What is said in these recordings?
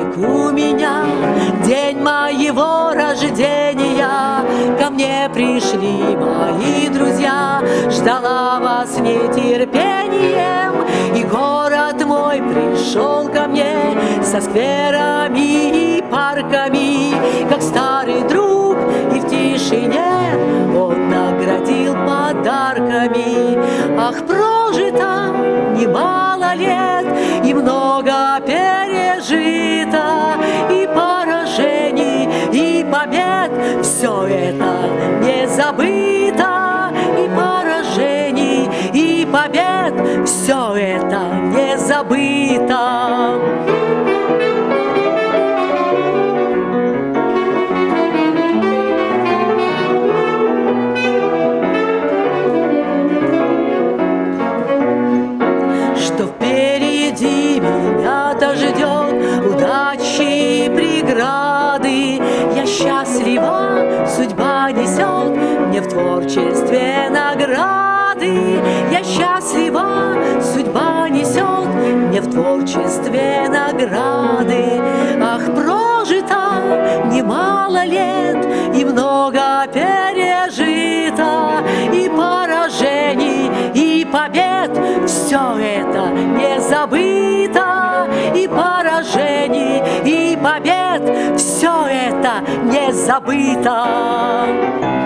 как у меня День моего рождения Ко мне пришли мои друзья Ждала вас нетерпением И город мой пришел ко мне Со скверами и парками Как старый друг и в тишине Он наградил подарками. Ах, прожито немало лет И много это не забыто И поражений, и побед Все это не забыто что впереди меня-то ждет преграды. Я счастлива, судьба несет мне в творчестве награды. Я счастлива, судьба несет мне в творчестве награды. Ах, прожито немало лет и много пережито, и поражений, и побед. Все это не забыто, побед. Все это не забыто.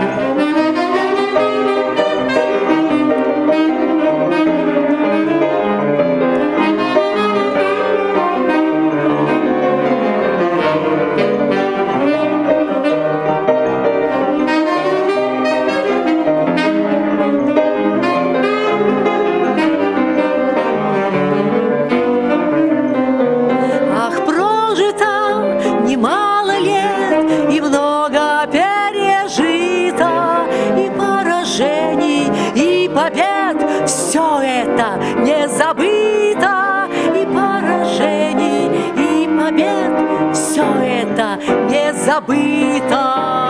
Немало лет и много пережито, и поражений, и побед. Все это не забыто, и поражений, и побед. Все это не забыто.